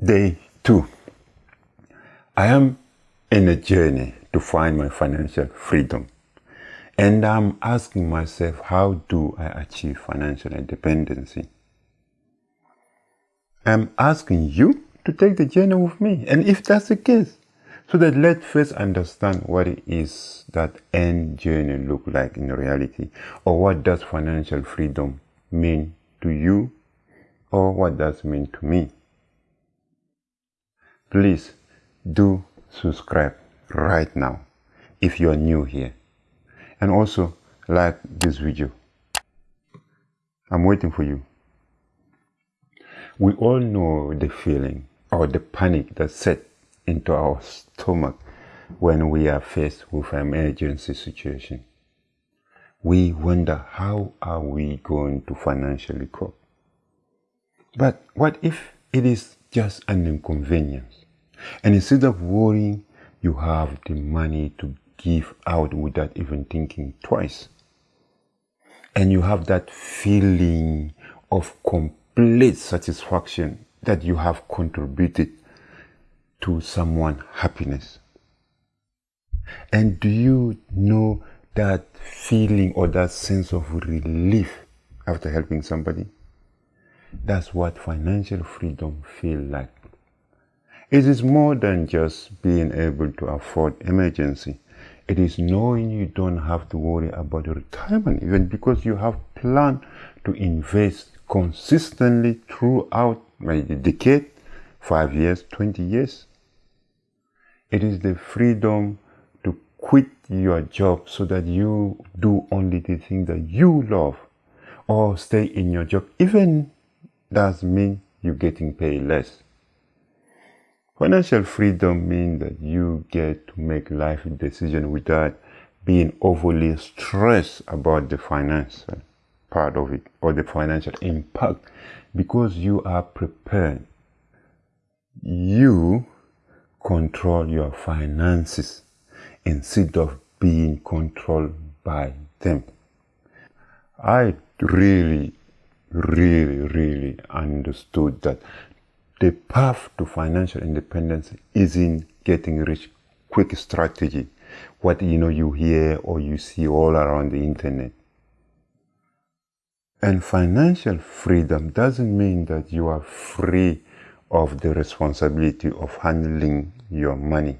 Day two. I am in a journey to find my financial freedom. And I'm asking myself, how do I achieve financial independence? I'm asking you to take the journey with me. And if that's the case, so that let's first understand what it is that end journey look like in reality, or what does financial freedom mean to you, or what does mean to me please do subscribe right now if you are new here. And also like this video. I'm waiting for you. We all know the feeling or the panic that set into our stomach when we are faced with an emergency situation. We wonder how are we going to financially cope? But what if it is just an inconvenience and instead of worrying, you have the money to give out without even thinking twice. And you have that feeling of complete satisfaction that you have contributed to someone's happiness. And do you know that feeling or that sense of relief after helping somebody? That's what financial freedom feels like. It is more than just being able to afford emergency. It is knowing you don't have to worry about your retirement even because you have planned to invest consistently throughout maybe a decade, five years, 20 years. It is the freedom to quit your job so that you do only the thing that you love or stay in your job even does mean you're getting paid less. Financial freedom means that you get to make life decisions without being overly stressed about the financial part of it or the financial impact because you are prepared. You control your finances instead of being controlled by them. I really, really, really understood that the path to financial independence isn't getting rich quick strategy. What you know you hear or you see all around the internet. And financial freedom doesn't mean that you are free of the responsibility of handling your money.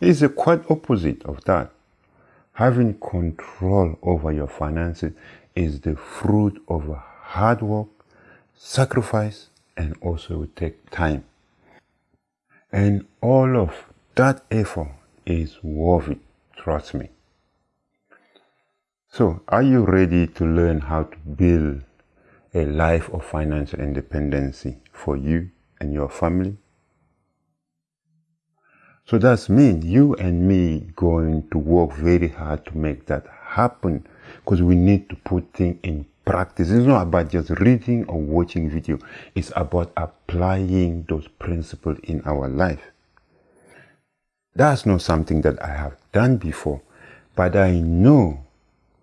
It's the quite opposite of that having control over your finances is the fruit of hard work sacrifice and also take time. And all of that effort is worth it, trust me. So, are you ready to learn how to build a life of financial independence for you and your family? So that's mean you and me going to work very hard to make that happen because we need to put things in practice. It's not about just reading or watching video. It's about applying those principles in our life. That's not something that I have done before, but I know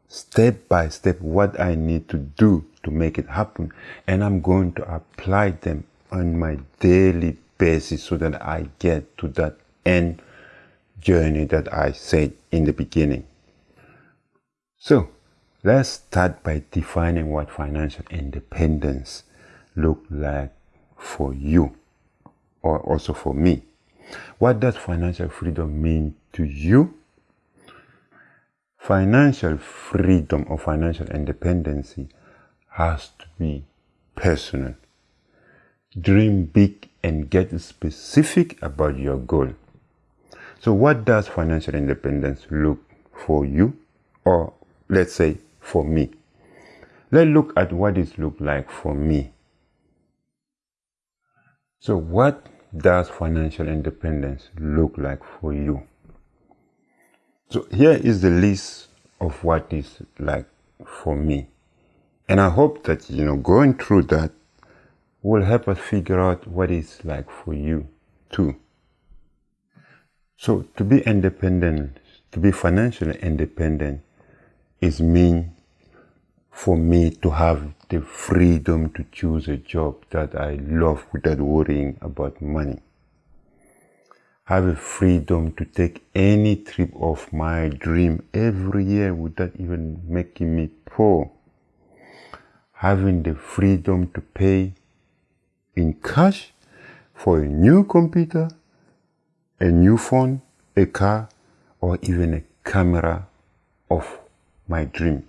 step by step what I need to do to make it happen. And I'm going to apply them on my daily basis so that I get to that end journey that I said in the beginning. So, Let's start by defining what financial independence look like for you or also for me. What does financial freedom mean to you? Financial freedom or financial independence has to be personal. Dream big and get specific about your goal. So what does financial independence look for you or let's say for me. Let's look at what it looks like for me. So what does financial independence look like for you? So here is the list of what is like for me. And I hope that, you know, going through that will help us figure out what it's like for you too. So to be independent, to be financially independent is mean for me to have the freedom to choose a job that I love without worrying about money. Have a freedom to take any trip of my dream every year without even making me poor. Having the freedom to pay in cash for a new computer, a new phone, a car, or even a camera of my dream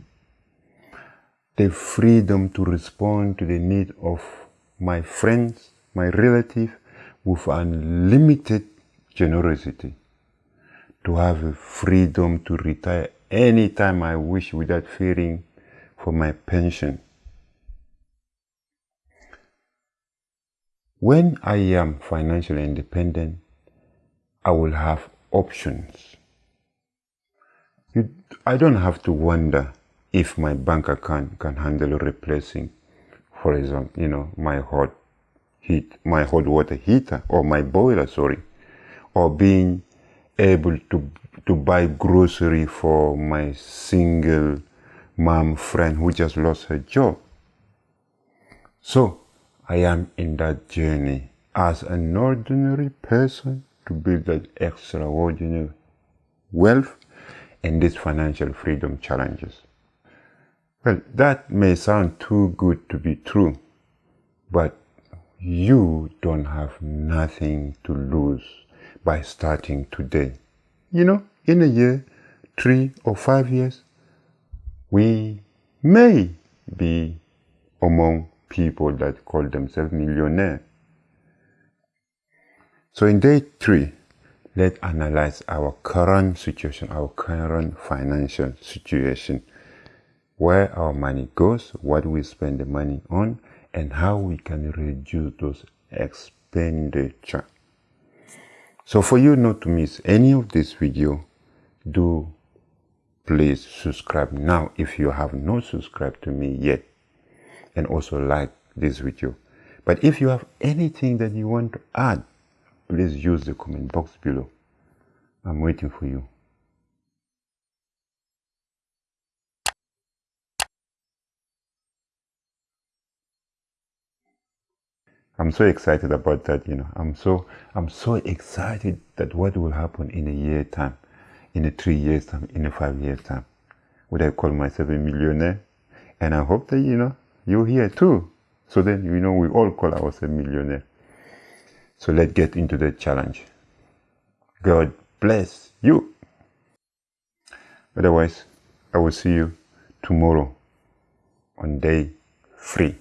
the freedom to respond to the need of my friends, my relatives, with unlimited generosity. To have a freedom to retire anytime I wish without fearing for my pension. When I am financially independent, I will have options. You, I don't have to wonder if my bank account can handle replacing, for example, you know, my hot heat, my hot water heater or my boiler, sorry, or being able to to buy grocery for my single mom friend who just lost her job. So I am in that journey as an ordinary person to build that extraordinary wealth and these financial freedom challenges. Well, that may sound too good to be true, but you don't have nothing to lose by starting today. You know, in a year, three or five years, we may be among people that call themselves millionaire. So in day three, let's analyze our current situation, our current financial situation where our money goes, what we spend the money on, and how we can reduce those expenditure. So for you not to miss any of this video, do please subscribe now if you have not subscribed to me yet and also like this video. But if you have anything that you want to add, please use the comment box below. I'm waiting for you. I'm so excited about that, you know. I'm so I'm so excited that what will happen in a year time, in a three years time, in a five years time. Would I call myself a millionaire? And I hope that you know you're here too. So then you know we all call ourselves millionaire. So let's get into the challenge. God bless you. Otherwise, I will see you tomorrow on day three.